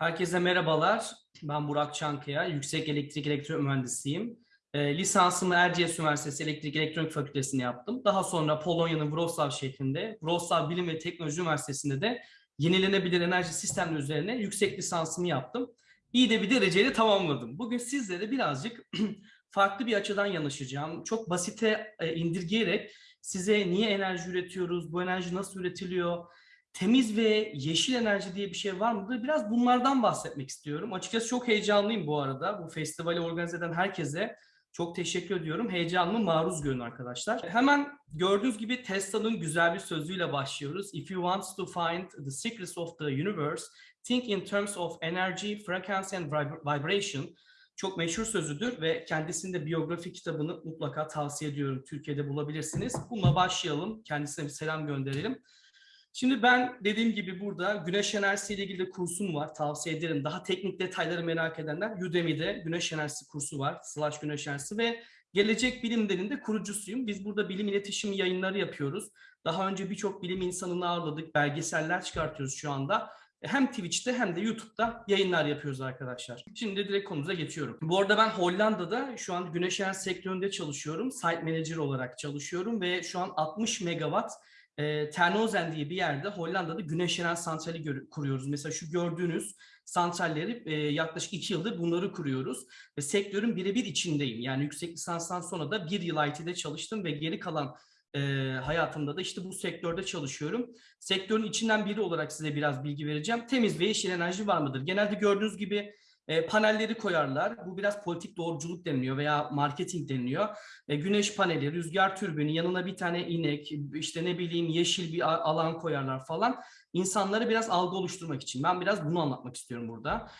Herkese merhabalar. Ben Burak Çankaya. Yüksek Elektrik Elektronik Mühendisiyim. E, lisansımı Erciyes Üniversitesi Elektrik Elektronik Fakültesi'nde yaptım. Daha sonra Polonya'nın Wrocław şehrinde, Wrocław Bilim ve Teknoloji Üniversitesi'nde de yenilenebilir enerji sistemleri üzerine yüksek lisansımı yaptım. İyi de bir dereceyle tamamladım. Bugün sizlere birazcık farklı bir açıdan yanaşacağım. Çok basite e, indirgeyerek size niye enerji üretiyoruz, bu enerji nasıl üretiliyor, temiz ve yeşil enerji diye bir şey var mıdır? Biraz bunlardan bahsetmek istiyorum. Açıkçası çok heyecanlıyım bu arada. Bu festivali organize eden herkese çok teşekkür ediyorum. Heyecanımı maruz görün arkadaşlar. Hemen gördüğünüz gibi Tesla'nın güzel bir sözüyle başlıyoruz. If you want to find the secrets of the universe, think in terms of energy, frequency and vibration. Çok meşhur sözüdür ve kendisinde biyografi kitabını mutlaka tavsiye ediyorum. Türkiye'de bulabilirsiniz. Bununla başlayalım. Kendisine bir selam gönderelim. Şimdi ben dediğim gibi burada güneş enerjisi ile ilgili de kursum var. Tavsiye ederim. Daha teknik detayları merak edenler Udemy'de güneş enerjisi kursu var. Slash güneş enerjisi ve gelecek bilimlerin de kurucusuyum. Biz burada bilim iletişim yayınları yapıyoruz. Daha önce birçok bilim insanını ağırladık. Belgeseller çıkartıyoruz şu anda. Hem Twitch'te hem de YouTube'da yayınlar yapıyoruz arkadaşlar. Şimdi direkt konumuza geçiyorum. Bu arada ben Hollanda'da şu an güneş enerjisi sektöründe çalışıyorum. Site Manager olarak çalışıyorum ve şu an 60 megawatt e, Terneuzen diye bir yerde Hollanda'da güneş enerji santrali kuruyoruz. Mesela şu gördüğünüz santralleri e, yaklaşık iki yıldır bunları kuruyoruz. Ve sektörün birebir içindeyim. Yani yüksek lisanstan sonra da bir yıl IT'de çalıştım ve geri kalan e, hayatımda da işte bu sektörde çalışıyorum. Sektörün içinden biri olarak size biraz bilgi vereceğim. Temiz ve yeşil enerji var mıdır? Genelde gördüğünüz gibi e, panelleri koyarlar. Bu biraz politik doğruculuk deniliyor veya marketing deniliyor. E, güneş paneli, rüzgar türbünü, yanına bir tane inek, işte ne bileyim yeşil bir alan koyarlar falan. İnsanlara biraz algı oluşturmak için. Ben biraz bunu anlatmak istiyorum burada.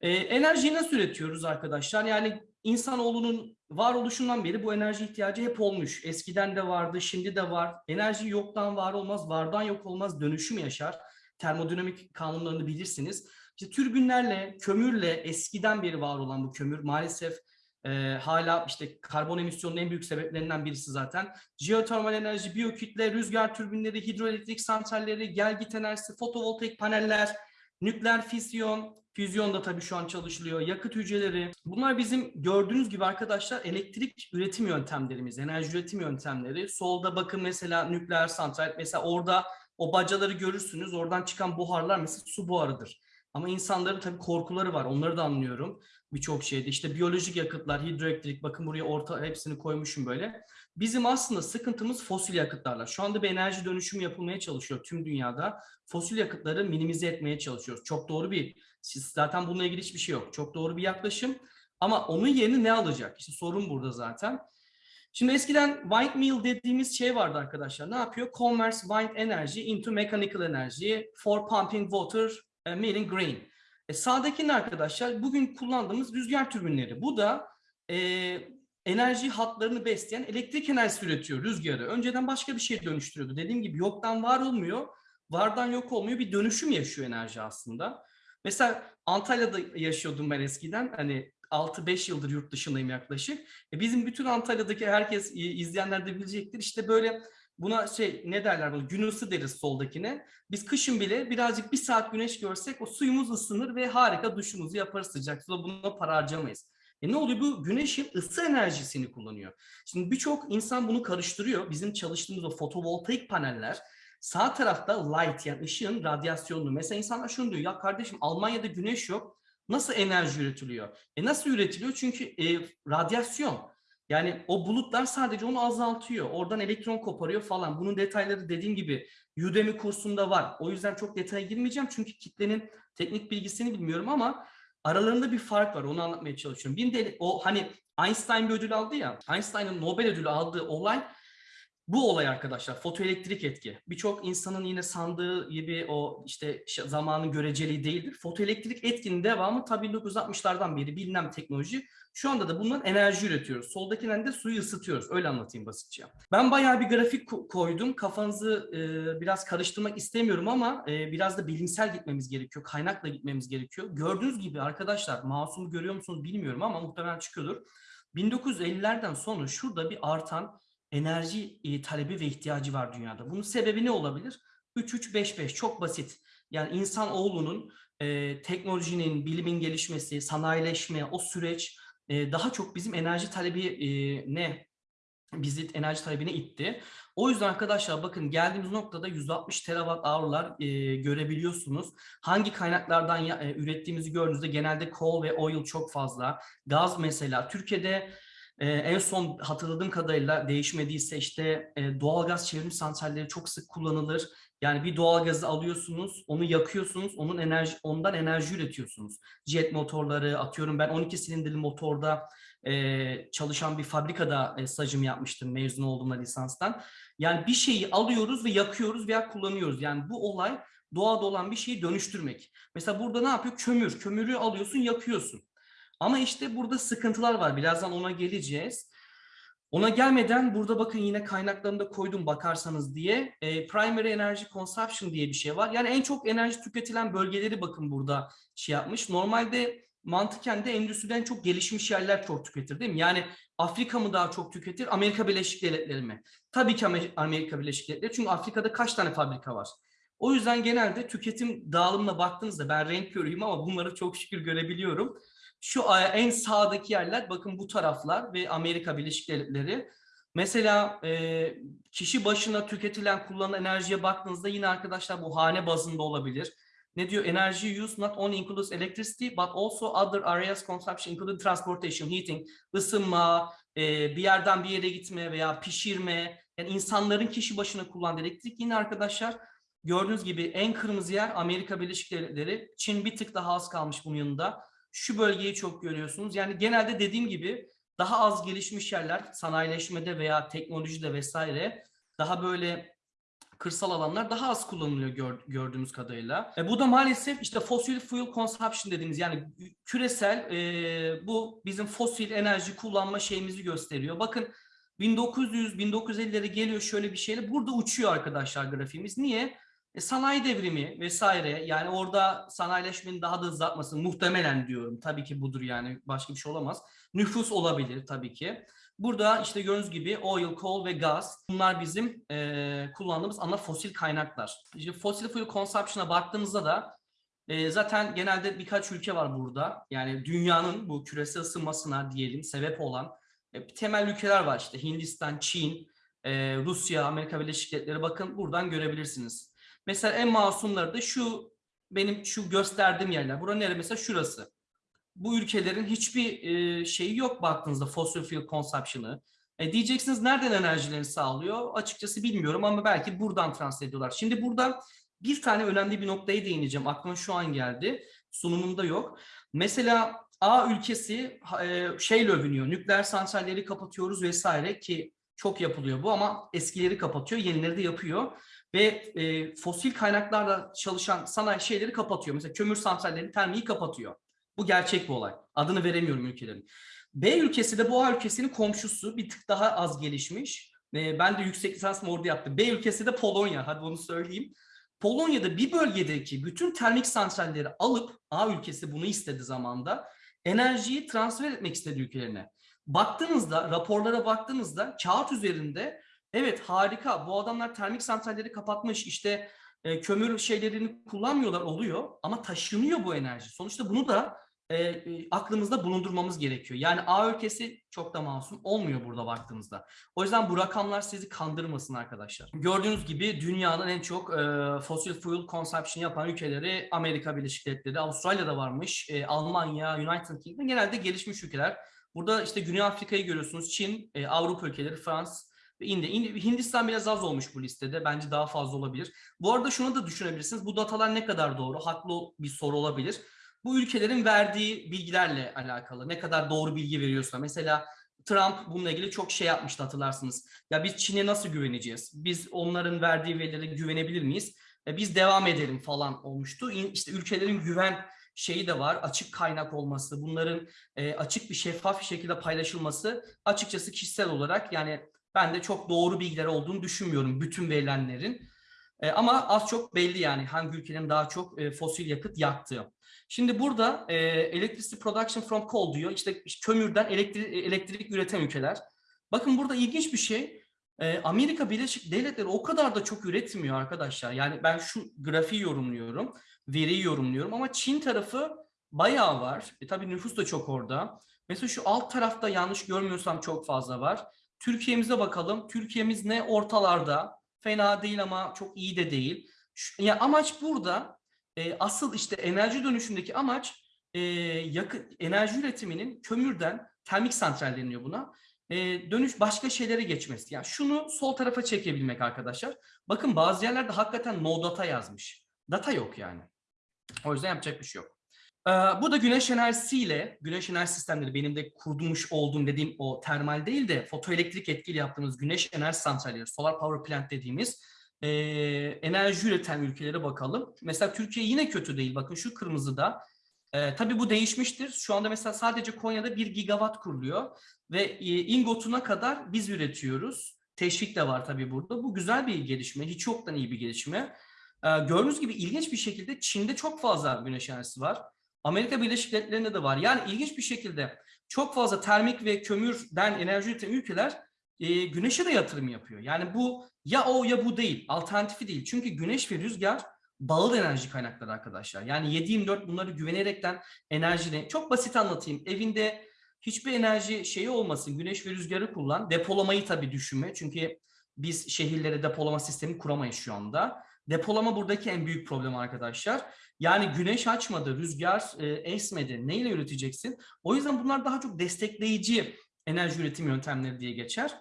E, enerjiyi nasıl üretiyoruz arkadaşlar? Yani insanoğlunun varoluşundan beri bu enerji ihtiyacı hep olmuş. Eskiden de vardı, şimdi de var. Enerji yoktan var olmaz, vardan yok olmaz, dönüşüm yaşar. Termodinamik kanunlarını bilirsiniz. İşte türbinlerle, kömürle eskiden beri var olan bu kömür maalesef e, hala işte karbon emisyonunun en büyük sebeplerinden birisi zaten. Jeotermal enerji, biyokütle, rüzgar türbinleri, hidroelektrik santralleri, gelgit enerjisi, fotovoltaik paneller, nükleer füzyon, füzyon da tabii şu an çalışılıyor, yakıt hücreleri. Bunlar bizim gördüğünüz gibi arkadaşlar elektrik üretim yöntemlerimiz, enerji üretim yöntemleri. Solda bakın mesela nükleer santral, mesela orada o bacaları görürsünüz, oradan çıkan buharlar mesela su buharıdır. Ama insanların tabii korkuları var. Onları da anlıyorum birçok şeyde. İşte biyolojik yakıtlar, hidroelektrik bakın buraya orta hepsini koymuşum böyle. Bizim aslında sıkıntımız fosil yakıtlarla. Şu anda bir enerji dönüşümü yapılmaya çalışıyor tüm dünyada. Fosil yakıtları minimize etmeye çalışıyoruz. Çok doğru bir, zaten bununla ilgili hiçbir şey yok. Çok doğru bir yaklaşım. Ama onun yerini ne alacak? İşte sorun burada zaten. Şimdi eskiden windmill dediğimiz şey vardı arkadaşlar. Ne yapıyor? Converts wind energy into mechanical energy for pumping water e, made in green. E, sağdakinin arkadaşlar bugün kullandığımız rüzgar türbinleri. Bu da e, enerji hatlarını besleyen elektrik enerjisi üretiyor rüzgarı. Önceden başka bir şey dönüştürüyordu. Dediğim gibi yoktan var olmuyor, vardan yok olmuyor. Bir dönüşüm yaşıyor enerji aslında. Mesela Antalya'da yaşıyordum ben eskiden. Hani 6-5 yıldır yurt dışındayım yaklaşık. E bizim bütün Antalya'daki herkes izleyenler de bilecektir. İşte böyle Buna şey ne derler bunu gün ısı deriz soldakine. Biz kışın bile birazcık bir saat güneş görsek o suyumuz ısınır ve harika duşumuzu yaparız sıcak suda buna para harcamayız. E ne oluyor? Bu güneşin ısı enerjisini kullanıyor. Şimdi birçok insan bunu karıştırıyor. Bizim çalıştığımız o fotovoltaik paneller sağ tarafta light yani ışığın radyasyonunu. Mesela insanlar şunu diyor ya kardeşim Almanya'da güneş yok. Nasıl enerji üretiliyor? E nasıl üretiliyor? Çünkü e, radyasyon. Yani o bulutlar sadece onu azaltıyor. Oradan elektron koparıyor falan. Bunun detayları dediğim gibi Udemy kursunda var. O yüzden çok detaya girmeyeceğim. Çünkü kitlenin teknik bilgisini bilmiyorum ama aralarında bir fark var. Onu anlatmaya çalışıyorum. Bir de o hani Einstein bir ödül aldı ya. Einstein'ın Nobel ödülü aldığı olay bu olay arkadaşlar fotoelektrik etki. Birçok insanın yine sandığı gibi o işte zamanın göreceliği değildir. Fotoelektrik etkinin devamı tabii 1960'lardan beri bilinen teknoloji. Şu anda da bundan enerji üretiyoruz. Soldakinden de suyu ısıtıyoruz. Öyle anlatayım basitçe. Ben bayağı bir grafik koydum. Kafanızı e, biraz karıştırmak istemiyorum ama e, biraz da bilimsel gitmemiz gerekiyor. Kaynakla gitmemiz gerekiyor. Gördüğünüz gibi arkadaşlar masumu görüyor musunuz bilmiyorum ama muhtemelen çıkıyordur. 1950'lerden sonra şurada bir artan enerji e, talebi ve ihtiyacı var dünyada. Bunun sebebi ne olabilir? 3-3-5-5 çok basit. Yani insanoğlunun e, teknolojinin, bilimin gelişmesi, sanayileşme, o süreç e, daha çok bizim enerji talebi e, ne bizi enerji talebine itti. O yüzden arkadaşlar bakın geldiğimiz noktada 160 terawatt hour'lar e, görebiliyorsunuz. Hangi kaynaklardan ya, e, ürettiğimizi gördüğünüzde genelde coal ve oil çok fazla. Gaz mesela Türkiye'de e, en son hatırladığım kadarıyla değişmediyse işte e, doğalgaz çevrim santralleri çok sık kullanılır. Yani bir doğalgazı alıyorsunuz, onu yakıyorsunuz, onun enerji ondan enerji üretiyorsunuz. Jet motorları atıyorum ben 12 silindirli motorda e, çalışan bir fabrikada e, stajımı yapmıştım mezun olduğumda lisanstan. Yani bir şeyi alıyoruz ve yakıyoruz veya kullanıyoruz. Yani bu olay doğada olan bir şeyi dönüştürmek. Mesela burada ne yapıyor? Kömür. Kömürü alıyorsun, yakıyorsun. Ama işte burada sıkıntılar var. Birazdan ona geleceğiz. Ona gelmeden burada bakın yine kaynaklarını koydum bakarsanız diye. E, primary energy consumption diye bir şey var. Yani en çok enerji tüketilen bölgeleri bakın burada şey yapmış. Normalde mantıken de endüstriden çok gelişmiş yerler çok tüketir değil mi? Yani Afrika mı daha çok tüketir, Amerika Birleşik Devletleri mi? Tabii ki Amerika Birleşik Devletleri çünkü Afrika'da kaç tane fabrika var? O yüzden genelde tüketim dağılımına baktığınızda ben renk körüyüm ama bunları çok şükür görebiliyorum. Şu en sağdaki yerler bakın bu taraflar ve Amerika Birleşik Devletleri. Mesela e, kişi başına tüketilen kullanılan enerjiye baktığınızda yine arkadaşlar bu hane bazında olabilir. Ne diyor? Energy use not only includes electricity but also other areas consumption including transportation, heating, ısınma, e, bir yerden bir yere gitme veya pişirme. Yani insanların kişi başına kullandığı elektrik yine arkadaşlar gördüğünüz gibi en kırmızı yer Amerika Birleşik Devletleri. Çin bir tık daha az kalmış bunun yanında. Şu bölgeyi çok görüyorsunuz. Yani genelde dediğim gibi daha az gelişmiş yerler sanayileşmede veya teknolojide vesaire daha böyle kırsal alanlar daha az kullanılıyor gör, gördüğümüz kadarıyla. E, bu da maalesef işte fossil fuel consumption dediğimiz yani küresel e, bu bizim fosil enerji kullanma şeyimizi gösteriyor. Bakın 1900-1950'lere geliyor şöyle bir şeyle burada uçuyor arkadaşlar grafiğimiz. Niye? E, sanayi devrimi vesaire yani orada sanayileşmenin daha da hızlatması muhtemelen diyorum. Tabii ki budur yani başka bir şey olamaz. Nüfus olabilir tabii ki. Burada işte gördüğünüz gibi oil, coal ve gaz bunlar bizim e, kullandığımız ana fosil kaynaklar. İşte fossil fuel consumption'a baktığımızda da e, zaten genelde birkaç ülke var burada. Yani dünyanın bu küresel ısınmasına diyelim sebep olan e, temel ülkeler var işte Hindistan, Çin, e, Rusya, Amerika Birleşik Devletleri bakın buradan görebilirsiniz. Mesela en masumları da şu benim şu gösterdiğim yerler. Burası nere mesela şurası. Bu ülkelerin hiçbir e, şeyi yok baktığınızda fossil fuel consumption'ı. E, diyeceksiniz nereden enerjilerini sağlıyor? Açıkçası bilmiyorum ama belki buradan transfer ediyorlar. Şimdi burada bir tane önemli bir noktaya değineceğim. Aklıma şu an geldi. Sunumumda yok. Mesela A ülkesi e, şeyle övünüyor. Nükleer santralleri kapatıyoruz vesaire ki çok yapılıyor bu ama eskileri kapatıyor, yenileri de yapıyor ve e, fosil kaynaklarla çalışan sanayi şeyleri kapatıyor. Mesela kömür santrallerini, termiği kapatıyor. Bu gerçek bir olay. Adını veremiyorum ülkelerin. B ülkesi de bu A ülkesinin komşusu bir tık daha az gelişmiş. E, ben de yüksek lisansımı orada yaptım. B ülkesi de Polonya. Hadi onu söyleyeyim. Polonya'da bir bölgedeki bütün termik santralleri alıp A ülkesi bunu istedi zamanda enerjiyi transfer etmek istedi ülkelerine. Baktığınızda raporlara baktığınızda kağıt üzerinde Evet harika. Bu adamlar termik santralleri kapatmış. İşte e, kömür şeylerini kullanmıyorlar oluyor ama taşınıyor bu enerji. Sonuçta bunu da e, e, aklımızda bulundurmamız gerekiyor. Yani A ülkesi çok da masum olmuyor burada baktığımızda. O yüzden bu rakamlar sizi kandırmasın arkadaşlar. Gördüğünüz gibi dünyanın en çok e, fossil fuel consumption yapan ülkeleri Amerika Birleşik Devletleri, Avustralya'da varmış, e, Almanya, United Kingdom genelde gelişmiş ülkeler. Burada işte Güney Afrika'yı görüyorsunuz, Çin, e, Avrupa ülkeleri, Fransa. Hindistan biraz az olmuş bu listede. Bence daha fazla olabilir. Bu arada şunu da düşünebilirsiniz. Bu datalar ne kadar doğru? Haklı bir soru olabilir. Bu ülkelerin verdiği bilgilerle alakalı. Ne kadar doğru bilgi veriyorsa. Mesela Trump bununla ilgili çok şey yapmıştı hatırlarsınız. Ya biz Çin'e nasıl güveneceğiz? Biz onların verdiği verilere güvenebilir miyiz? E biz devam edelim falan olmuştu. İşte ülkelerin güven şeyi de var. Açık kaynak olması, bunların e, açık bir şeffaf bir şekilde paylaşılması açıkçası kişisel olarak yani ben de çok doğru bilgiler olduğunu düşünmüyorum bütün verilenlerin. E, ama az çok belli yani hangi ülkenin daha çok e, fosil yakıt yaktığı. Şimdi burada e, electricity production from coal diyor. İşte kömürden elektrik, elektrik üreten ülkeler. Bakın burada ilginç bir şey. Ee, Amerika Birleşik Devletleri o kadar da çok üretmiyor arkadaşlar. Yani ben şu grafiği yorumluyorum, veriyi yorumluyorum ama Çin tarafı bayağı var. E, tabii nüfus da çok orada. Mesela şu alt tarafta yanlış görmüyorsam çok fazla var. Türkiye'mize bakalım. Türkiye'miz ne ortalarda. Fena değil ama çok iyi de değil. Şu, ya amaç burada e, asıl işte enerji dönüşümdeki amaç e, yakın enerji üretiminin kömürden termik santral deniyor buna. E, dönüş başka şeylere geçmesi. Yani şunu sol tarafa çekebilmek arkadaşlar. Bakın bazı yerlerde hakikaten no data yazmış. Data yok yani. O yüzden yapacak bir şey yok. Ee, bu da güneş enerjisiyle, güneş enerji sistemleri benim de kurmuş olduğum dediğim o termal değil de fotoelektrik etkili yaptığımız güneş enerji santralleri, solar power plant dediğimiz e, enerji üreten ülkelere bakalım. Mesela Türkiye yine kötü değil. Bakın şu kırmızıda. E, tabii bu değişmiştir. Şu anda mesela sadece Konya'da 1 gigawatt kuruluyor ve e, ingotuna kadar biz üretiyoruz. Teşvik de var tabii burada. Bu güzel bir gelişme. Hiç yoktan iyi bir gelişme. E, gördüğünüz gibi ilginç bir şekilde Çin'de çok fazla güneş enerjisi var. Amerika Birleşik Devletleri'nde de var. Yani ilginç bir şekilde çok fazla termik ve kömürden enerji üreten ülkeler e, güneşe de yatırım yapıyor. Yani bu ya o ya bu değil. Alternatifi değil. Çünkü güneş ve rüzgar bağlı enerji kaynakları arkadaşlar. Yani 7-24 bunları güvenerekten enerjini çok basit anlatayım. Evinde hiçbir enerji şeyi olmasın. Güneş ve rüzgarı kullan. Depolamayı tabii düşünme. Çünkü biz şehirlere depolama sistemi kuramayız şu anda. Depolama buradaki en büyük problem arkadaşlar. Yani güneş açmadı, rüzgar e, esmedi. Neyle üreteceksin? O yüzden bunlar daha çok destekleyici enerji üretim yöntemleri diye geçer.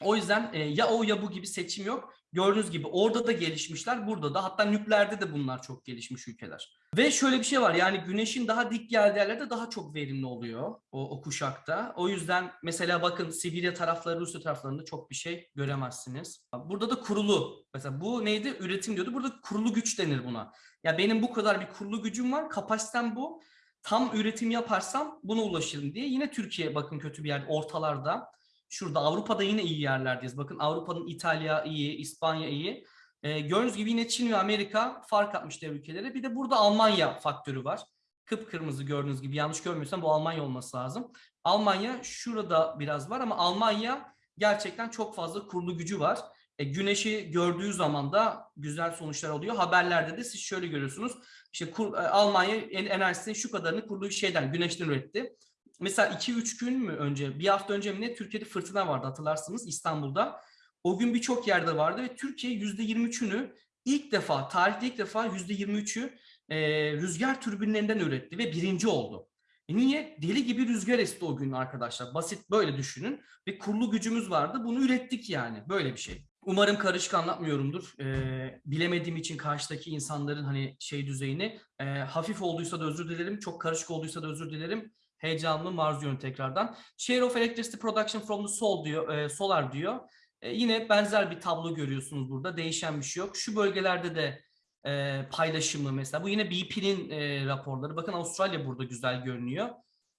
O yüzden e, ya o ya bu gibi seçim yok. Gördüğünüz gibi orada da gelişmişler, burada da. Hatta nükleerde de bunlar çok gelişmiş ülkeler. Ve şöyle bir şey var yani güneşin daha dik geldiği yerlerde daha çok verimli oluyor o, o kuşakta. O yüzden mesela bakın Sibirya tarafları, Rusya taraflarında çok bir şey göremezsiniz. Burada da kurulu. Mesela bu neydi? Üretim diyordu. Burada kurulu güç denir buna. Ya benim bu kadar bir kurulu gücüm var, kapasitem bu. Tam üretim yaparsam buna ulaşırım diye. Yine Türkiye bakın kötü bir yerde, ortalarda. Şurada Avrupa'da yine iyi yerlerdeyiz. Bakın Avrupa'nın İtalya iyi, İspanya iyi. E, gördüğünüz gibi yine Çin ve Amerika fark atmış diğer ülkelere. Bir de burada Almanya faktörü var. Kıpkırmızı gördüğünüz gibi yanlış görmüyorsam bu Almanya olması lazım. Almanya şurada biraz var ama Almanya gerçekten çok fazla kurulu gücü var. E, güneşi gördüğü zaman da güzel sonuçlar oluyor. Haberlerde de siz şöyle görüyorsunuz. İşte kur, e, Almanya enerjisinin şu kadarını kurduğu şeyden, güneşten üretti. Mesela 2-3 gün mü önce, bir hafta önce mi ne Türkiye'de fırtına vardı hatırlarsınız İstanbul'da. O gün birçok yerde vardı ve Türkiye %23'ünü ilk defa, tarihte ilk defa %23'ü e, rüzgar türbinlerinden üretti ve birinci oldu. E niye? Deli gibi rüzgar esti o gün arkadaşlar. Basit böyle düşünün. Ve kurulu gücümüz vardı. Bunu ürettik yani. Böyle bir şey. Umarım karışık anlatmıyorumdur. Ee, bilemediğim için karşıdaki insanların hani şey düzeyini. E, hafif olduysa da özür dilerim. Çok karışık olduysa da özür dilerim. Heyecanlı maruz diyorum tekrardan. Share of electricity production from the sol diyor, e, solar diyor. E, yine benzer bir tablo görüyorsunuz burada. Değişen bir şey yok. Şu bölgelerde de e, paylaşımı mesela. Bu yine BP'nin e, raporları. Bakın Avustralya burada güzel görünüyor.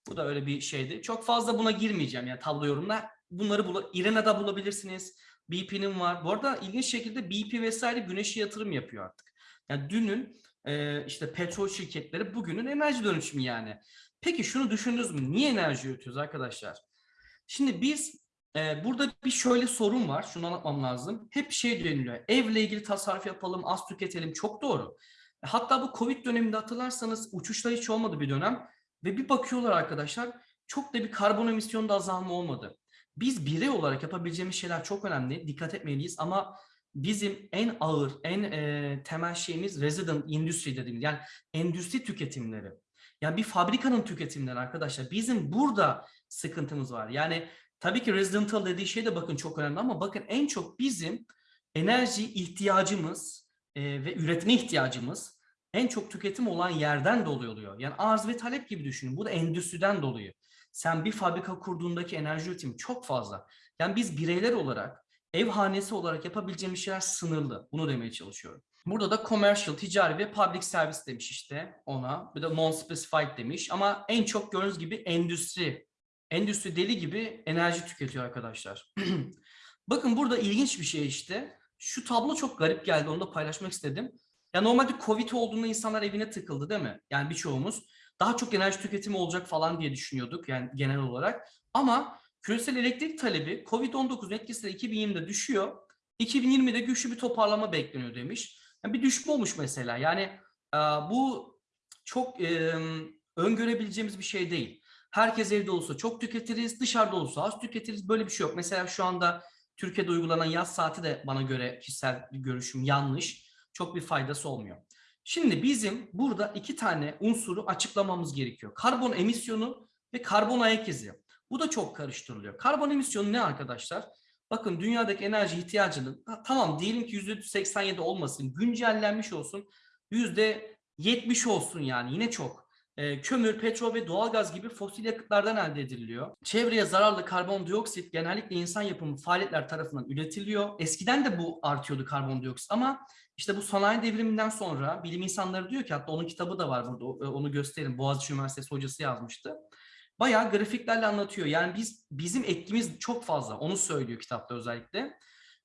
Bu da öyle bir şeydi. Çok fazla buna girmeyeceğim yani tablo yorumla. Bunları bula, İRENA'da bulabilirsiniz. BP'nin var. Bu arada ilginç şekilde BP vesaire güneşe yatırım yapıyor artık. Yani dünün e, işte petrol şirketleri bugünün enerji dönüşümü yani. Peki şunu düşündünüz mü? Niye enerji üretiyoruz arkadaşlar? Şimdi biz e, burada bir şöyle sorun var. Şunu anlatmam lazım. Hep şey deniliyor. Evle ilgili tasarruf yapalım, az tüketelim. Çok doğru. Hatta bu Covid döneminde hatırlarsanız uçuşlar hiç olmadı bir dönem. Ve bir bakıyorlar arkadaşlar çok da bir karbon emisyonda azalma olmadı. Biz birey olarak yapabileceğimiz şeyler çok önemli. Dikkat etmeliyiz ama bizim en ağır, en e, temel şeyimiz resident industry dediğimiz yani endüstri tüketimleri. Yani bir fabrikanın tüketimleri arkadaşlar. Bizim burada sıkıntımız var. Yani tabii ki residential dediği şey de bakın çok önemli ama bakın en çok bizim enerji ihtiyacımız e, ve üretme ihtiyacımız en çok tüketim olan yerden dolayı oluyor. Yani arz ve talep gibi düşünün. Bu da endüstriden dolayı. Sen bir fabrika kurduğundaki enerji üretimi çok fazla. Yani biz bireyler olarak, ev hanesi olarak yapabileceğimiz şeyler sınırlı. Bunu demeye çalışıyorum. Burada da commercial, ticari ve public service demiş işte ona. Bir de non-specified demiş. Ama en çok gördüğünüz gibi endüstri. Endüstri deli gibi enerji tüketiyor arkadaşlar. Bakın burada ilginç bir şey işte. Şu tablo çok garip geldi. Onu da paylaşmak istedim. Ya normalde Covid olduğunda insanlar evine tıkıldı değil mi? Yani birçoğumuz daha çok enerji tüketimi olacak falan diye düşünüyorduk yani genel olarak. Ama Küresel elektrik talebi Covid-19 etkisiyle 2020'de düşüyor. 2020'de güçlü bir toparlama bekleniyor demiş. Yani bir düşme olmuş mesela. Yani bu çok öngörebileceğimiz bir şey değil. Herkes evde olsa çok tüketiriz, dışarıda olsa az tüketiriz. Böyle bir şey yok. Mesela şu anda Türkiye'de uygulanan yaz saati de bana göre kişisel bir görüşüm yanlış. Çok bir faydası olmuyor. Şimdi bizim burada iki tane unsuru açıklamamız gerekiyor. Karbon emisyonu ve karbon ayak izi. Bu da çok karıştırılıyor. Karbon emisyonu ne arkadaşlar? Bakın dünyadaki enerji ihtiyacının tamam diyelim ki %87 olmasın, güncellenmiş olsun, %70 olsun yani yine çok. E, kömür, petrol ve doğalgaz gibi fosil yakıtlardan elde ediliyor. Çevreye zararlı karbondioksit genellikle insan yapımı faaliyetler tarafından üretiliyor. Eskiden de bu artıyordu karbondioksit ama işte bu sanayi devriminden sonra bilim insanları diyor ki hatta onun kitabı da var burada onu gösterin. Boğaziçi Üniversitesi hocası yazmıştı. Bayağı grafiklerle anlatıyor. Yani biz bizim etkimiz çok fazla. Onu söylüyor kitapta özellikle.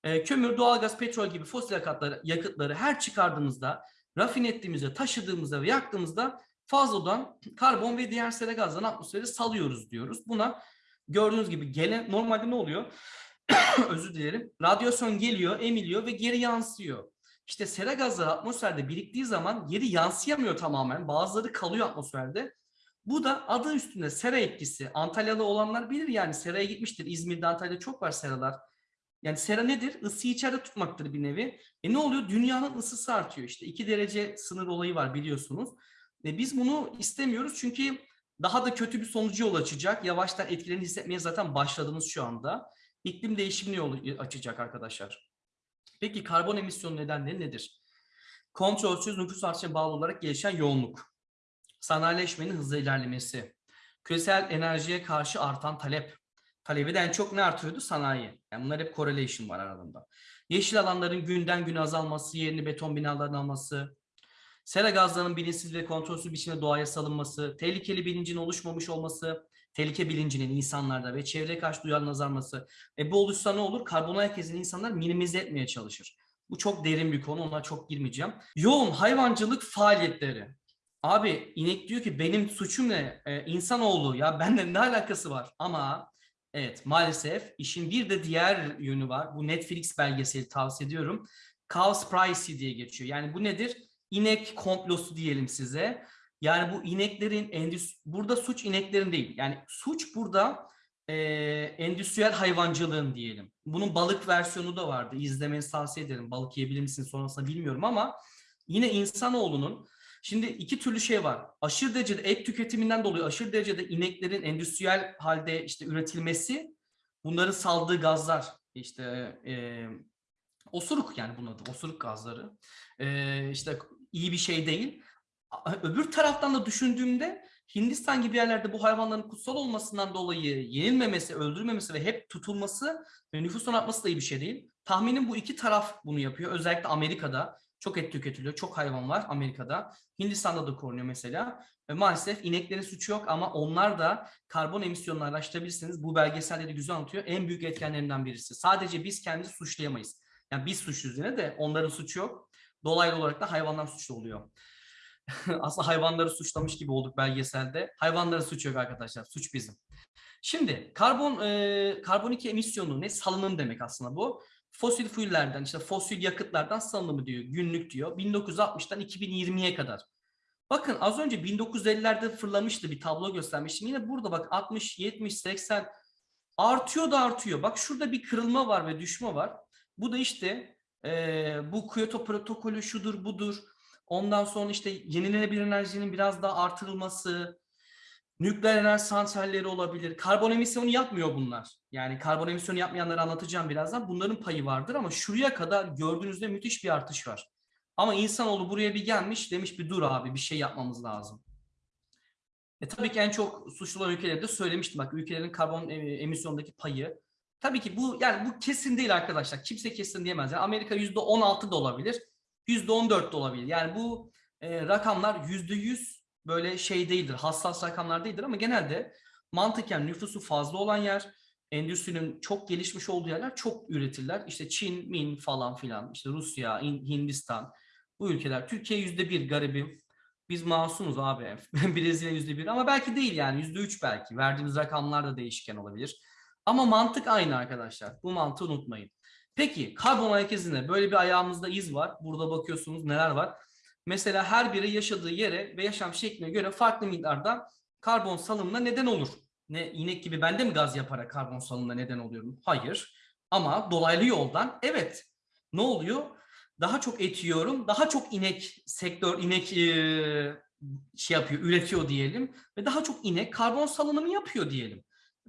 E, kömür, doğalgaz, petrol gibi fosil yakıtları, yakıtları her çıkardığımızda, rafine ettiğimizde, taşıdığımızda ve yaktığımızda fazladan karbon ve diğer sera gazlarını atmosfere salıyoruz diyoruz. Buna gördüğünüz gibi gelen normalde ne oluyor? Özür dilerim. Radyasyon geliyor, emiliyor ve geri yansıyor. İşte sera gazları atmosferde biriktiği zaman geri yansıyamıyor tamamen. Bazıları kalıyor atmosferde. Bu da adı üstünde sera etkisi. Antalyalı olanlar bilir yani seraya gitmiştir. İzmir'de, Antalya'da çok var seralar. Yani sera nedir? Isıyı içeride tutmaktır bir nevi. E ne oluyor? Dünyanın ısısı artıyor işte. 2 derece sınır olayı var biliyorsunuz. E biz bunu istemiyoruz çünkü daha da kötü bir sonucu yol açacak. Yavaştan etkilerini hissetmeye zaten başladınız şu anda. İklim değişimini yol açacak arkadaşlar. Peki karbon emisyonu nedenleri nedir? Kontrolsüz nüfus artışına bağlı olarak gelişen yoğunluk, sanayileşmenin hızlı ilerlemesi, küresel enerjiye karşı artan talep, talebi de en çok ne artıyordu? Sanayi. Yani bunlar hep correlation var aralarında. Yeşil alanların günden güne azalması, yerini beton binaların alması, sera gazlarının bilinçsiz ve kontrolsüz biçimde doğaya salınması, tehlikeli bilincin oluşmamış olması, tehlike bilincinin insanlarda ve çevreye karşı duyarlılığın azalması. E bu olursa ne olur? Karbon ayak izini insanlar minimize etmeye çalışır. Bu çok derin bir konu, ona çok girmeyeceğim. Yoğun hayvancılık faaliyetleri. Abi inek diyor ki benim suçum ne? Ee, insanoğlu ya benden ne alakası var? Ama evet maalesef işin bir de diğer yönü var. Bu Netflix belgeseli tavsiye ediyorum. Cowspiracy diye geçiyor. Yani bu nedir? İnek komplosu diyelim size. Yani bu ineklerin endüstri burada suç ineklerin değil. Yani suç burada e, endüstriyel hayvancılığın diyelim. Bunun balık versiyonu da vardı. İzlemenizi tavsiye ederim. Balık yiyebilir misiniz sonrasında bilmiyorum ama yine insanoğlunun Şimdi iki türlü şey var. Aşırı derecede et tüketiminden dolayı aşırı derecede ineklerin endüstriyel halde işte üretilmesi, bunların saldığı gazlar işte e, osuruk yani bunun adı osuruk gazları e, işte iyi bir şey değil. Öbür taraftan da düşündüğümde Hindistan gibi yerlerde bu hayvanların kutsal olmasından dolayı yenilmemesi, öldürülmemesi ve hep tutulması ve nüfusun artması da iyi bir şey değil. Tahminim bu iki taraf bunu yapıyor. Özellikle Amerika'da çok et tüketiliyor. Çok hayvan var Amerika'da. Hindistan'da da korunuyor mesela. Ve maalesef ineklerin suçu yok ama onlar da karbon emisyonunu araştırabilirsiniz. Bu belgeselde de güzel anlatıyor. En büyük etkenlerinden birisi. Sadece biz kendimizi suçlayamayız. Yani biz suçluyuz yine de onların suçu yok. Dolaylı olarak da hayvanlar suçlu oluyor. Aslında hayvanları suçlamış gibi olduk belgeselde. Hayvanların suçu yok arkadaşlar. Suç bizim. Şimdi karbon e, karbon 2 emisyonu ne? Salınım demek aslında bu fosil fuellerden işte fosil yakıtlardan salınımı diyor günlük diyor 1960'tan 2020'ye kadar. Bakın az önce 1950'lerde fırlamıştı bir tablo göstermiştim. Yine burada bak 60, 70, 80 artıyor da artıyor. Bak şurada bir kırılma var ve düşme var. Bu da işte e, bu Kyoto protokolü şudur budur. Ondan sonra işte yenilenebilir enerjinin biraz daha artırılması, Nükleer enerji santralleri olabilir. Karbon emisyonu yapmıyor bunlar. Yani karbon emisyonu yapmayanları anlatacağım birazdan. Bunların payı vardır ama şuraya kadar gördüğünüzde müthiş bir artış var. Ama insanoğlu buraya bir gelmiş demiş bir dur abi bir şey yapmamız lazım. E tabii ki en çok suçlu olan ülkelerde söylemiştim bak ülkelerin karbon emisyondaki payı. Tabii ki bu yani bu kesin değil arkadaşlar. Kimse kesin diyemez. Yani Amerika %16 da olabilir. %14 de olabilir. Yani bu e, rakamlar %100 böyle şey değildir, hassas rakamlar değildir ama genelde mantıken nüfusu fazla olan yer, endüstrinin çok gelişmiş olduğu yerler çok üretirler. İşte Çin, Min falan filan, işte Rusya, Hindistan bu ülkeler. Türkiye yüzde bir garibim. Biz masumuz abi. Brezilya yüzde bir ama belki değil yani yüzde üç belki. Verdiğimiz rakamlar da değişken olabilir. Ama mantık aynı arkadaşlar. Bu mantığı unutmayın. Peki karbon ayak izinde böyle bir ayağımızda iz var. Burada bakıyorsunuz neler var. Mesela her biri yaşadığı yere ve yaşam şekline göre farklı miktarda karbon salımına neden olur. Ne inek gibi ben de mi gaz yaparak karbon salımına neden oluyorum? Hayır. Ama dolaylı yoldan evet. Ne oluyor? Daha çok et yiyorum. Daha çok inek sektör inek eee, şey yapıyor, üretiyor diyelim ve daha çok inek karbon salınımı yapıyor diyelim.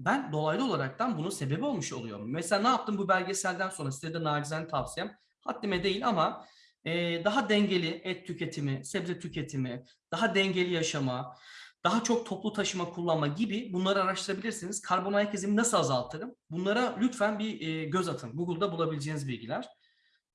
Ben dolaylı olaraktan bunun sebebi olmuş oluyorum. Mesela ne yaptım bu belgeselden sonra size de nacizane tavsiyem haddime değil ama e, daha dengeli et tüketimi, sebze tüketimi, daha dengeli yaşama, daha çok toplu taşıma kullanma gibi bunları araştırabilirsiniz. Karbon ayak izimi nasıl azaltırım? Bunlara lütfen bir e, göz atın. Google'da bulabileceğiniz bilgiler.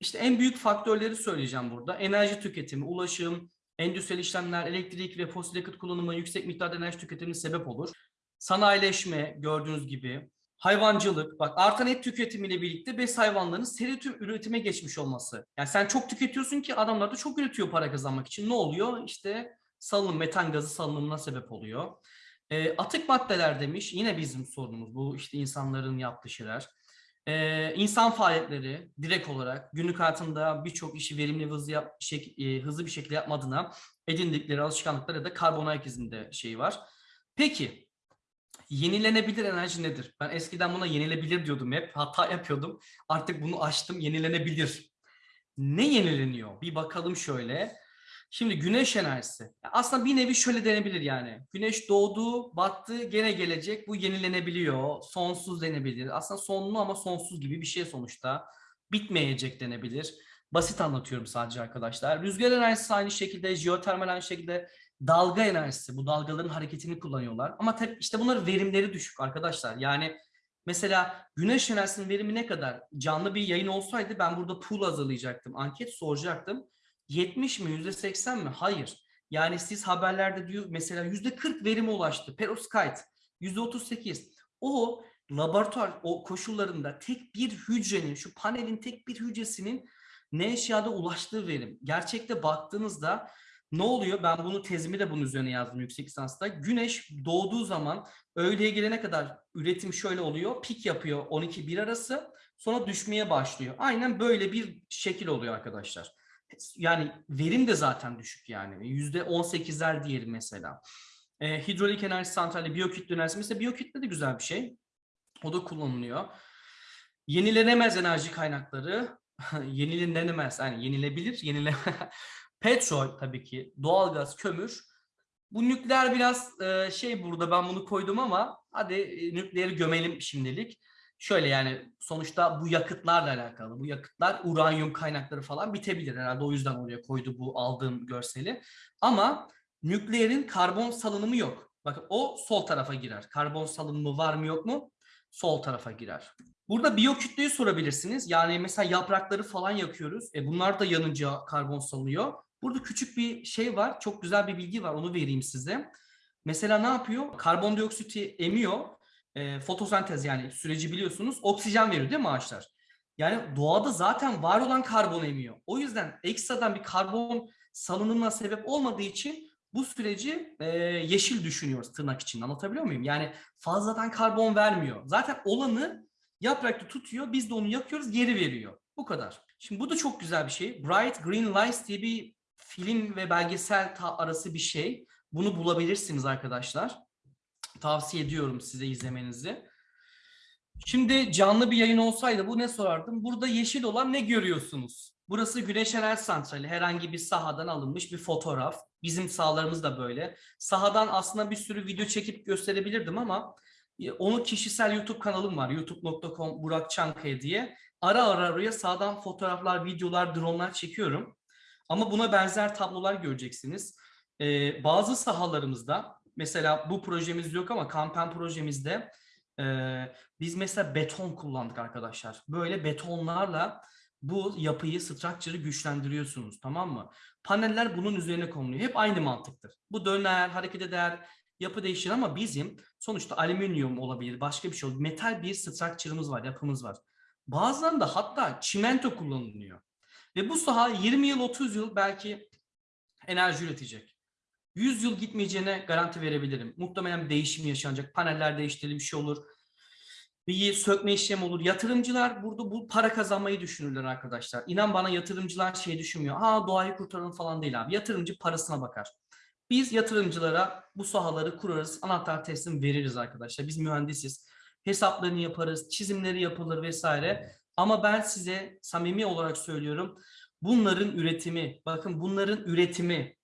İşte en büyük faktörleri söyleyeceğim burada. Enerji tüketimi, ulaşım, endüstriyel işlemler, elektrik ve fosil yakıt kullanımı yüksek miktarda enerji tüketimine sebep olur. Sanayileşme gördüğünüz gibi, hayvancılık, bak artan et tüketimiyle birlikte bes hayvanlarının seri tüm üretime geçmiş olması. Yani sen çok tüketiyorsun ki adamlar da çok üretiyor para kazanmak için. Ne oluyor? İşte salınım, metan gazı salınımına sebep oluyor. E, atık maddeler demiş, yine bizim sorunumuz bu işte insanların yaptığı şeyler. Ee, insan faaliyetleri direkt olarak günlük hayatında birçok işi verimli ve hızlı, yap, şey, e, hızlı bir şekilde yapmadığına edindikleri alışkanlıklar ya da karbon ayak izinde şeyi var. Peki yenilenebilir enerji nedir? Ben eskiden buna yenilebilir diyordum hep. Hata yapıyordum. Artık bunu açtım. Yenilenebilir. Ne yenileniyor? Bir bakalım şöyle. Şimdi güneş enerjisi. Aslında bir nevi şöyle denebilir yani. Güneş doğdu, battı, gene gelecek. Bu yenilenebiliyor. Sonsuz denebilir. Aslında sonlu ama sonsuz gibi bir şey sonuçta. Bitmeyecek denebilir. Basit anlatıyorum sadece arkadaşlar. Rüzgar enerjisi aynı şekilde, jeotermal aynı şekilde, dalga enerjisi. Bu dalgaların hareketini kullanıyorlar. Ama tabii işte bunların verimleri düşük arkadaşlar. Yani mesela güneş enerjisinin verimi ne kadar? Canlı bir yayın olsaydı ben burada pool hazırlayacaktım. Anket soracaktım. 70 mi %80 mi? Hayır. Yani siz haberlerde diyor mesela %40 verime ulaştı. Perovskite %38. O laboratuvar o koşullarında tek bir hücrenin şu panelin tek bir hücresinin ne eşyada ulaştığı verim. Gerçekte baktığınızda ne oluyor? Ben bunu tezimi de bunun üzerine yazdım yüksek lisansta. Güneş doğduğu zaman öğleye gelene kadar üretim şöyle oluyor. Pik yapıyor 12-1 arası. Sonra düşmeye başlıyor. Aynen böyle bir şekil oluyor arkadaşlar yani verim de zaten düşük yani. Yüzde 18'ler diyelim mesela. E, hidrolik enerji santrali, biyokütle enerjisi. Mesela biyokütle de güzel bir şey. O da kullanılıyor. Yenilenemez enerji kaynakları. yenilenemez. Yani yenilebilir. Yenile Petrol tabii ki. Doğalgaz, kömür. Bu nükleer biraz e, şey burada ben bunu koydum ama hadi e, nükleeri gömelim şimdilik şöyle yani sonuçta bu yakıtlarla alakalı. Bu yakıtlar uranyum kaynakları falan bitebilir. Herhalde o yüzden oraya koydu bu aldığım görseli. Ama nükleerin karbon salınımı yok. Bakın o sol tarafa girer. Karbon salınımı var mı yok mu? Sol tarafa girer. Burada biyokütleyi sorabilirsiniz. Yani mesela yaprakları falan yakıyoruz. E bunlar da yanınca karbon salıyor. Burada küçük bir şey var. Çok güzel bir bilgi var. Onu vereyim size. Mesela ne yapıyor? Karbondioksiti emiyor e, fotosentez yani süreci biliyorsunuz oksijen veriyor değil mi ağaçlar? Yani doğada zaten var olan karbon emiyor. O yüzden ekstradan bir karbon salınımına sebep olmadığı için bu süreci e, yeşil düşünüyoruz tırnak için. Anlatabiliyor muyum? Yani fazladan karbon vermiyor. Zaten olanı yaprakta tutuyor. Biz de onu yakıyoruz geri veriyor. Bu kadar. Şimdi bu da çok güzel bir şey. Bright Green Lights diye bir film ve belgesel arası bir şey. Bunu bulabilirsiniz arkadaşlar. Tavsiye ediyorum size izlemenizi. Şimdi canlı bir yayın olsaydı bu ne sorardım? Burada yeşil olan ne görüyorsunuz? Burası Güneş Enerji Santrali. Herhangi bir sahadan alınmış bir fotoğraf. Bizim sahalarımız da böyle. Sahadan aslında bir sürü video çekip gösterebilirdim ama e, onu kişisel YouTube kanalım var. youtube.com Burak Çankaya diye. Ara ara oraya sağdan fotoğraflar, videolar, dronlar çekiyorum. Ama buna benzer tablolar göreceksiniz. Ee, bazı sahalarımızda mesela bu projemiz yok ama kampen projemizde e, biz mesela beton kullandık arkadaşlar. Böyle betonlarla bu yapıyı, structure'ı güçlendiriyorsunuz tamam mı? Paneller bunun üzerine konuluyor. Hep aynı mantıktır. Bu döner, hareket eder, yapı değişir ama bizim sonuçta alüminyum olabilir, başka bir şey olabilir. Metal bir structure'ımız var, yapımız var. Bazılarında hatta çimento kullanılıyor. Ve bu saha 20 yıl, 30 yıl belki enerji üretecek. 100 yıl gitmeyeceğine garanti verebilirim. Muhtemelen bir değişim yaşanacak. Paneller değiştirilir bir şey olur. bir sökme işlemi olur. Yatırımcılar burada bu para kazanmayı düşünürler arkadaşlar. İnan bana yatırımcılar şey düşünmüyor. Ha doğayı kurtaralım falan değil abi. Yatırımcı parasına bakar. Biz yatırımcılara bu sahaları kurarız, anahtar teslim veririz arkadaşlar. Biz mühendisiz. Hesaplarını yaparız, çizimleri yapılır vesaire. Ama ben size samimi olarak söylüyorum. Bunların üretimi, bakın bunların üretimi,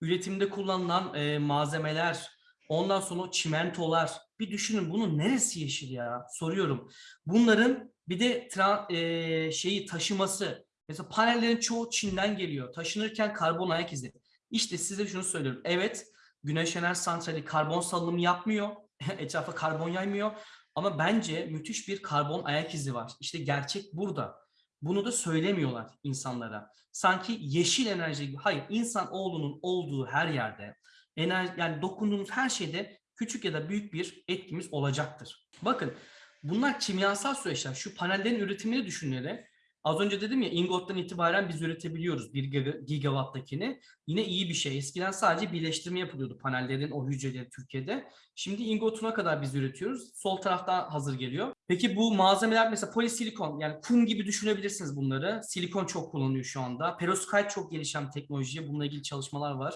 üretimde kullanılan e, malzemeler, ondan sonra çimentolar. Bir düşünün bunun neresi yeşil ya? Soruyorum. Bunların bir de e, şeyi taşıması. Mesela panellerin çoğu Çin'den geliyor. Taşınırken karbon ayak izi. İşte size şunu söylüyorum. Evet, güneş enerji santrali karbon salınımı yapmıyor. Etrafa karbon yaymıyor. Ama bence müthiş bir karbon ayak izi var. İşte gerçek burada. Bunu da söylemiyorlar insanlara. Sanki yeşil enerji gibi. Hayır, insan oğlunun olduğu her yerde, enerji, yani dokunduğunuz her şeyde küçük ya da büyük bir etkimiz olacaktır. Bakın bunlar kimyasal süreçler. Şu panellerin üretimini düşünerek Az önce dedim ya ingottan itibaren biz üretebiliyoruz 1 gigawatt'takini. Yine iyi bir şey. Eskiden sadece birleştirme yapılıyordu panellerin o hücreleri Türkiye'de. Şimdi ingotuna kadar biz üretiyoruz. Sol tarafta hazır geliyor. Peki bu malzemeler mesela polisilikon yani kum gibi düşünebilirsiniz bunları. Silikon çok kullanılıyor şu anda. Perovskite çok gelişen teknoloji. Bununla ilgili çalışmalar var.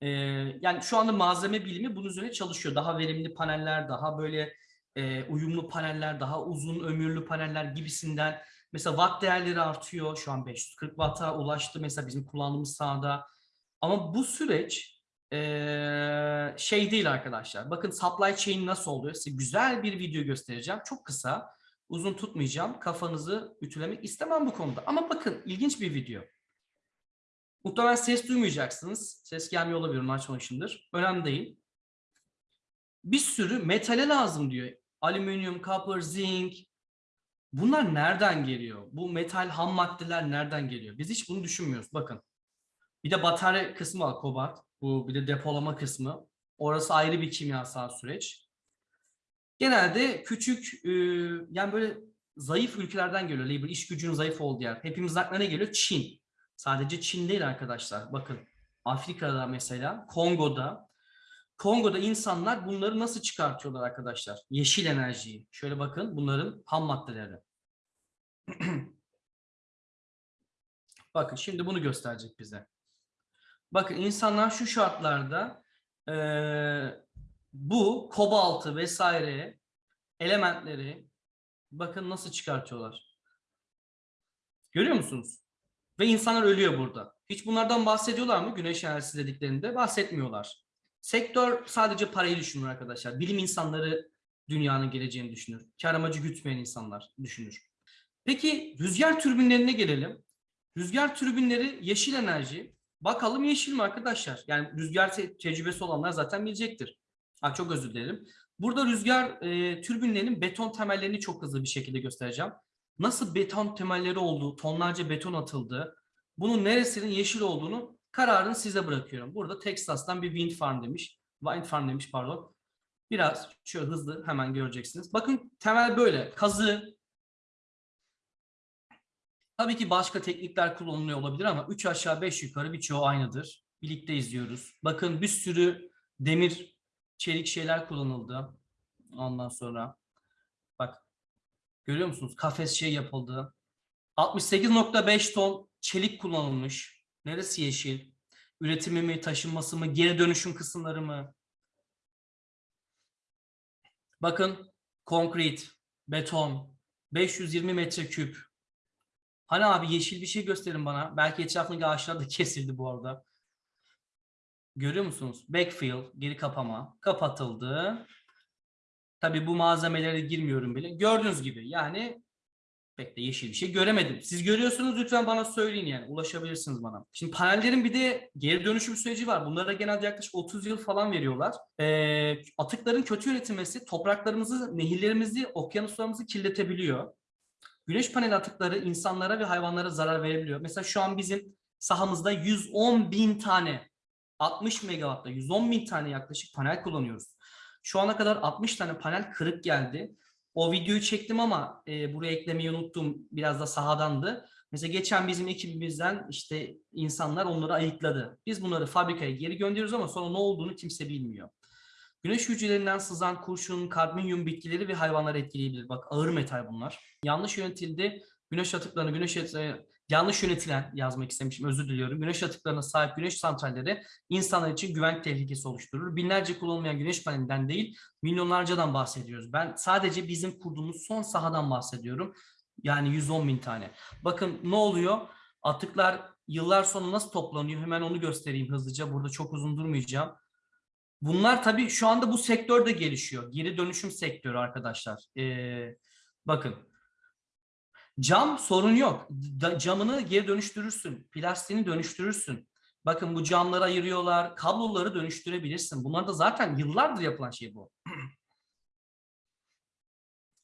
Ee, yani şu anda malzeme bilimi bunun üzerine çalışıyor. Daha verimli paneller, daha böyle e, uyumlu paneller, daha uzun ömürlü paneller gibisinden Mesela watt değerleri artıyor. Şu an 540 watt'a ulaştı mesela bizim kullandığımız sahada. Ama bu süreç ee, şey değil arkadaşlar. Bakın supply chain nasıl oluyor? Size güzel bir video göstereceğim. Çok kısa. Uzun tutmayacağım. Kafanızı ütülemek istemem bu konuda. Ama bakın ilginç bir video. Muhtemelen ses duymayacaksınız. Ses gelmiyor olabilir. Açmamışımdır. Önemli değil. Bir sürü metale lazım diyor. Alüminyum, copper, zinc, Bunlar nereden geliyor? Bu metal ham maddeler nereden geliyor? Biz hiç bunu düşünmüyoruz. Bakın. Bir de batarya kısmı var kobalt. Bu bir de depolama kısmı. Orası ayrı bir kimyasal süreç. Genelde küçük e, yani böyle zayıf ülkelerden geliyor. Labor iş gücünün zayıf olduğu yer. Hepimiz aklına geliyor? Çin. Sadece Çin değil arkadaşlar. Bakın Afrika'da mesela Kongo'da Kongo'da insanlar bunları nasıl çıkartıyorlar arkadaşlar? Yeşil enerjiyi. Şöyle bakın bunların ham maddeleri. bakın şimdi bunu gösterecek bize. Bakın insanlar şu şartlarda e, bu kobaltı vesaire elementleri bakın nasıl çıkartıyorlar. Görüyor musunuz? Ve insanlar ölüyor burada. Hiç bunlardan bahsediyorlar mı güneş enerjisi dediklerinde? Bahsetmiyorlar. Sektör sadece parayı düşünür arkadaşlar. Bilim insanları dünyanın geleceğini düşünür. Kar amacı gütmeyen insanlar düşünür. Peki rüzgar türbinlerine gelelim. Rüzgar türbinleri yeşil enerji. Bakalım yeşil mi arkadaşlar? Yani rüzgar te tecrübesi olanlar zaten bilecektir. Ha, çok özür dilerim. Burada rüzgar e, türbinlerinin beton temellerini çok hızlı bir şekilde göstereceğim. Nasıl beton temelleri olduğu, tonlarca beton atıldı, bunun neresinin yeşil olduğunu Kararını size bırakıyorum. Burada Texas'tan bir wind farm demiş. Wind farm demiş pardon. Biraz şöyle hızlı hemen göreceksiniz. Bakın temel böyle. Kazı. Tabii ki başka teknikler kullanılıyor olabilir ama 3 aşağı 5 yukarı birçoğu aynıdır. Birlikte izliyoruz. Bakın bir sürü demir, çelik şeyler kullanıldı. Ondan sonra bak görüyor musunuz? Kafes şey yapıldı. 68.5 ton çelik kullanılmış. Neresi yeşil? Üretimi mi, taşınması mı, geri dönüşüm kısımları mı? Bakın konkret, beton, 520 metreküp. Hani abi yeşil bir şey gösterin bana. Belki etrafındaki ağaçlar da kesildi bu arada. Görüyor musunuz? Backfill, geri kapama. Kapatıldı. Tabii bu malzemelere girmiyorum bile. Gördüğünüz gibi yani pek de yeşil bir şey göremedim. Siz görüyorsunuz lütfen bana söyleyin yani. Ulaşabilirsiniz bana. Şimdi panellerin bir de geri dönüşüm süreci var. Bunlara genelde yaklaşık 30 yıl falan veriyorlar. Ee, atıkların kötü üretilmesi topraklarımızı, nehirlerimizi, okyanuslarımızı kirletebiliyor. Güneş paneli atıkları insanlara ve hayvanlara zarar verebiliyor. Mesela şu an bizim sahamızda 110 bin tane 60 megawattla 110 bin tane yaklaşık panel kullanıyoruz. Şu ana kadar 60 tane panel kırık geldi. O videoyu çektim ama e, buraya eklemeyi unuttum. Biraz da sahadandı. Mesela geçen bizim ekibimizden işte insanlar onları ayıkladı. Biz bunları fabrikaya geri gönderiyoruz ama sonra ne olduğunu kimse bilmiyor. Güneş hücrelerinden sızan kurşun, kadmiyum bitkileri ve hayvanları etkileyebilir. Bak ağır metal bunlar. Yanlış yönetildi. Güneş atıklarını, güneş atıklarını, yanlış yönetilen yazmak istemişim özür diliyorum. Güneş atıklarına sahip güneş santralleri insanlar için güvenlik tehlikesi oluşturur. Binlerce kullanılmayan güneş panelinden değil, milyonlarcadan bahsediyoruz. Ben sadece bizim kurduğumuz son sahadan bahsediyorum. Yani 110 bin tane. Bakın ne oluyor? Atıklar yıllar sonra nasıl toplanıyor? Hemen onu göstereyim hızlıca. Burada çok uzun durmayacağım. Bunlar tabii şu anda bu sektör de gelişiyor. Geri dönüşüm sektörü arkadaşlar. Ee, bakın. Cam sorun yok. Da- camını geri dönüştürürsün. Plastiğini dönüştürürsün. Bakın bu camları ayırıyorlar. Kabloları dönüştürebilirsin. Bunlar da zaten yıllardır yapılan şey bu.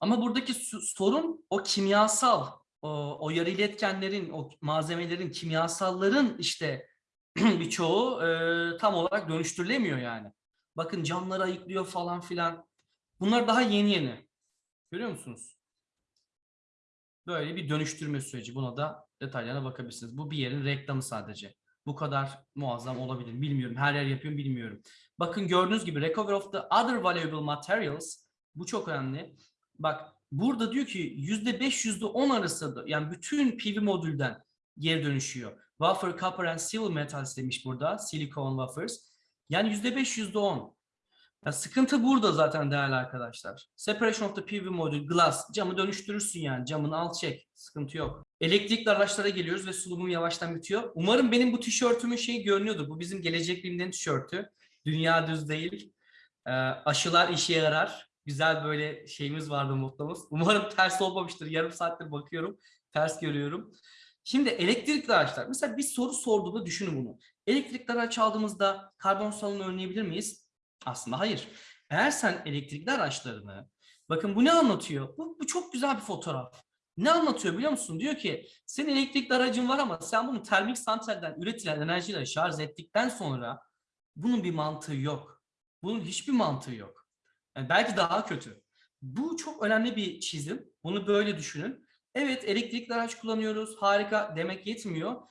Ama buradaki sorun o kimyasal, o, o yarı iletkenlerin, o malzemelerin, kimyasalların işte birçoğu e, tam olarak dönüştürülemiyor yani. Bakın camları ayıklıyor falan filan. Bunlar daha yeni yeni. Görüyor musunuz? Böyle bir dönüştürme süreci. Buna da detaylarına bakabilirsiniz. Bu bir yerin reklamı sadece. Bu kadar muazzam olabilir. Bilmiyorum. Her yer yapıyorum bilmiyorum. Bakın gördüğünüz gibi recovery of the other valuable materials. Bu çok önemli. Bak burada diyor ki %5 %10 arası da yani bütün PV modülden geri dönüşüyor. Wafer, copper and silver metals demiş burada. Silicon wafers. Yani %5 %10. Ya sıkıntı burada zaten değerli arkadaşlar. Separation of the PV modül, glass. Camı dönüştürürsün yani. Camını al çek. Sıkıntı yok. Elektrikli araçlara geliyoruz ve sunumum yavaştan bitiyor. Umarım benim bu tişörtümün şeyi görünüyordur. Bu bizim Gelecek Bilim'den tişörtü. Dünya düz değil. Ee, aşılar işe yarar. Güzel böyle şeyimiz vardı mottomuz. Umarım ters olmamıştır. Yarım saattir bakıyorum. Ters görüyorum. Şimdi elektrikli araçlar. Mesela bir soru sorduğunda düşünün bunu. Elektrikli araç aldığımızda karbon salınımını önleyebilir miyiz? Aslında hayır. Eğer sen elektrikli araçlarını, bakın bu ne anlatıyor? Bu, bu çok güzel bir fotoğraf. Ne anlatıyor biliyor musun? Diyor ki senin elektrikli aracın var ama sen bunu termik santralden üretilen enerjiyle şarj ettikten sonra bunun bir mantığı yok. Bunun hiçbir mantığı yok. Yani belki daha kötü. Bu çok önemli bir çizim. Bunu böyle düşünün. Evet elektrikli araç kullanıyoruz. Harika demek yetmiyor.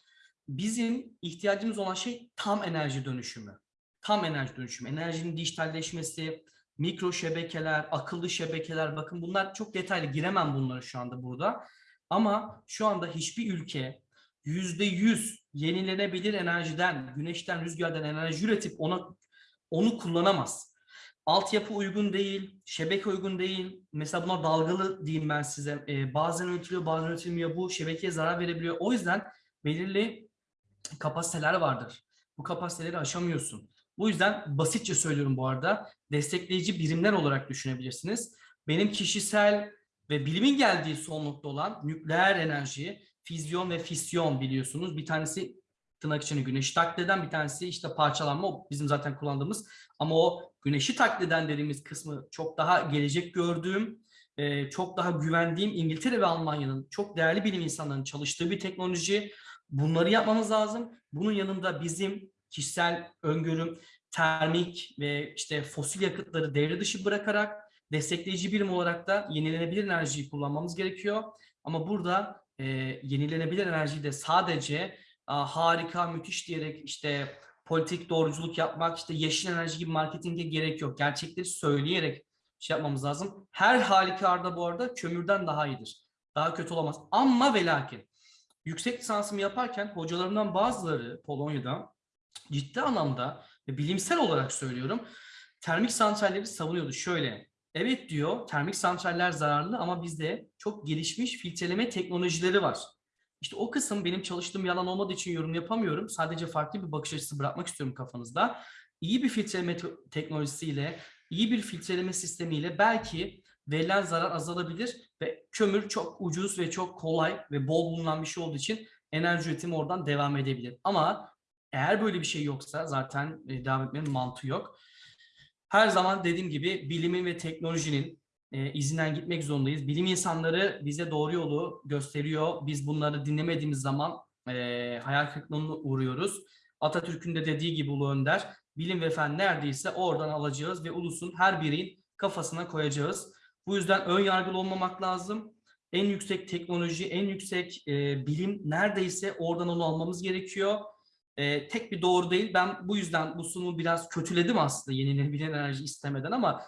Bizim ihtiyacımız olan şey tam enerji dönüşümü. Tam enerji dönüşümü. Enerjinin dijitalleşmesi, mikro şebekeler, akıllı şebekeler. Bakın bunlar çok detaylı giremem bunları şu anda burada. Ama şu anda hiçbir ülke yüzde yüz yenilenebilir enerjiden, güneşten, rüzgardan enerji üretip ona onu kullanamaz. Altyapı uygun değil, şebeke uygun değil. Mesela buna dalgalı diyeyim ben size. Ee, bazen üretiliyor, bazen üretilmiyor. Bu şebekeye zarar verebiliyor. O yüzden belirli kapasiteler vardır. Bu kapasiteleri aşamıyorsun. Bu yüzden basitçe söylüyorum bu arada. Destekleyici birimler olarak düşünebilirsiniz. Benim kişisel ve bilimin geldiği son nokta olan nükleer enerji, füzyon ve fisyon biliyorsunuz. Bir tanesi tırnak içine güneşi taklit eden bir tanesi işte parçalanma o bizim zaten kullandığımız ama o güneşi taklit eden dediğimiz kısmı çok daha gelecek gördüğüm e, çok daha güvendiğim İngiltere ve Almanya'nın çok değerli bilim insanlarının çalıştığı bir teknoloji. Bunları yapmamız lazım. Bunun yanında bizim kişisel öngörüm termik ve işte fosil yakıtları devre dışı bırakarak destekleyici birim olarak da yenilenebilir enerjiyi kullanmamız gerekiyor. Ama burada e, yenilenebilir enerjiyi de sadece a, harika, müthiş diyerek işte politik doğruculuk yapmak, işte yeşil enerji gibi marketinge gerek yok. Gerçekleri söyleyerek şey yapmamız lazım. Her halükarda bu arada kömürden daha iyidir. Daha kötü olamaz. Ama ve lakin yüksek lisansımı yaparken hocalarımdan bazıları Polonya'da ciddi anlamda ve bilimsel olarak söylüyorum termik santralleri savunuyordu. Şöyle evet diyor termik santraller zararlı ama bizde çok gelişmiş filtreleme teknolojileri var. İşte o kısım benim çalıştığım yalan olmadığı için yorum yapamıyorum. Sadece farklı bir bakış açısı bırakmak istiyorum kafanızda. İyi bir filtreleme te- teknolojisiyle, iyi bir filtreleme sistemiyle belki verilen zarar azalabilir ve kömür çok ucuz ve çok kolay ve bol bulunan bir şey olduğu için enerji üretimi oradan devam edebilir. Ama eğer böyle bir şey yoksa zaten e, devam etmenin mantığı yok. Her zaman dediğim gibi bilimin ve teknolojinin e, izinden gitmek zorundayız. Bilim insanları bize doğru yolu gösteriyor. Biz bunları dinlemediğimiz zaman e, hayal kırıklığına uğruyoruz. Atatürk'ün de dediği gibi Ulu Önder, bilim ve fen neredeyse oradan alacağız ve ulusun her bireyin kafasına koyacağız. Bu yüzden ön yargılı olmamak lazım. En yüksek teknoloji, en yüksek e, bilim neredeyse oradan onu almamız gerekiyor. E, tek bir doğru değil. Ben bu yüzden bu sunumu biraz kötüledim aslında yenilenebilen enerji istemeden ama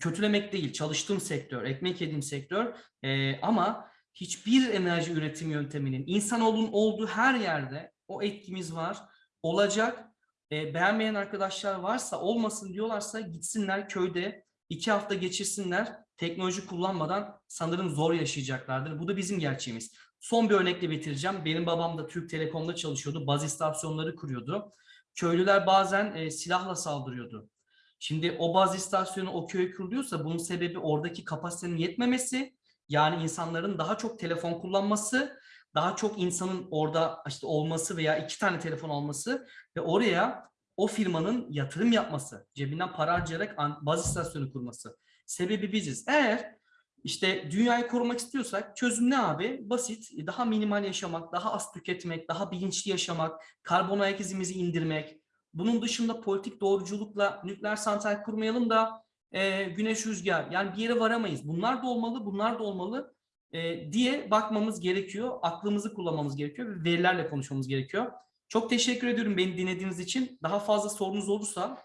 kötülemek değil. Çalıştığım sektör, ekmek yediğim sektör e, ama hiçbir enerji üretim yönteminin insanoğlunun olduğu her yerde o etkimiz var, olacak. E, beğenmeyen arkadaşlar varsa, olmasın diyorlarsa gitsinler köyde iki hafta geçirsinler. Teknoloji kullanmadan sanırım zor yaşayacaklardır. Bu da bizim gerçeğimiz. Son bir örnekle bitireceğim. Benim babam da Türk Telekom'da çalışıyordu. Baz istasyonları kuruyordu. Köylüler bazen e, silahla saldırıyordu. Şimdi o baz istasyonu o köye kuruluyorsa bunun sebebi oradaki kapasitenin yetmemesi. Yani insanların daha çok telefon kullanması, daha çok insanın orada işte olması veya iki tane telefon alması ve oraya o firmanın yatırım yapması, cebinden para harcayarak baz istasyonu kurması. Sebebi biziz. Eğer işte dünyayı korumak istiyorsak çözüm ne abi? Basit. Daha minimal yaşamak, daha az tüketmek, daha bilinçli yaşamak, karbon ayak izimizi indirmek. Bunun dışında politik doğruculukla nükleer santral kurmayalım da e, güneş rüzgar. Yani bir yere varamayız. Bunlar da olmalı, bunlar da olmalı e, diye bakmamız gerekiyor. Aklımızı kullanmamız gerekiyor ve verilerle konuşmamız gerekiyor. Çok teşekkür ediyorum beni dinlediğiniz için. Daha fazla sorunuz olursa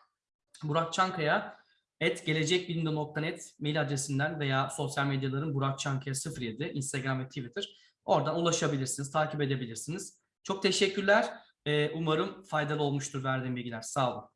Burak Çankaya et gelecekbilimde.net mail adresinden veya sosyal medyaların Burak Çankaya 07 Instagram ve Twitter oradan ulaşabilirsiniz, takip edebilirsiniz. Çok teşekkürler. Ee, umarım faydalı olmuştur verdiğim bilgiler. Sağ olun.